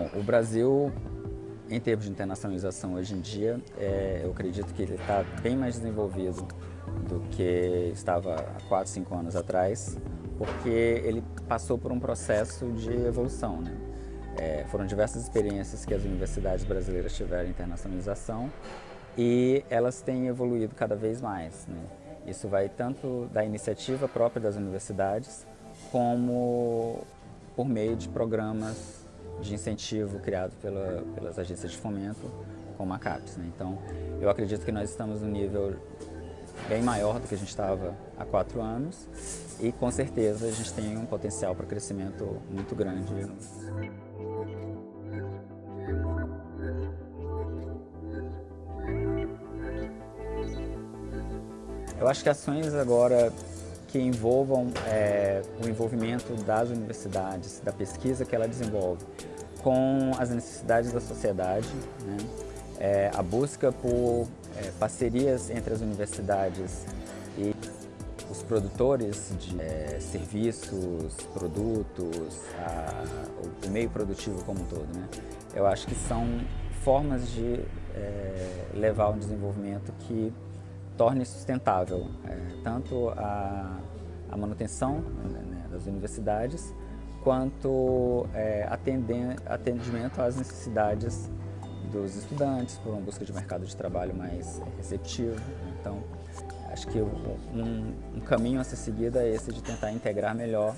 Bom, o Brasil, em termos de internacionalização hoje em dia, é, eu acredito que ele está bem mais desenvolvido do que estava há 4, 5 anos atrás, porque ele passou por um processo de evolução. Né? É, foram diversas experiências que as universidades brasileiras tiveram em internacionalização e elas têm evoluído cada vez mais. Né? Isso vai tanto da iniciativa própria das universidades, como por meio de programas de incentivo criados pela, pelas agências de fomento, como a CAPES. Né? Então, eu acredito que nós estamos no nível bem maior do que a gente estava há quatro anos e com certeza a gente tem um potencial para crescimento muito grande. Eu acho que ações agora que envolvam é, o envolvimento das universidades, da pesquisa que ela desenvolve, com as necessidades da sociedade, né? é, a busca por é, parcerias entre as universidades e os produtores de serviços, produtos, a, o, meio produtivo como um todo. Né? Eu acho que são formas de levar um desenvolvimento que torne sustentável é, tanto a, a manutenção né, das universidades quanto é, atendimento às necessidades dos estudantes, por uma busca de mercado de trabalho mais receptivo. Então, acho que um, um caminho a ser seguido é esse de tentar integrar melhor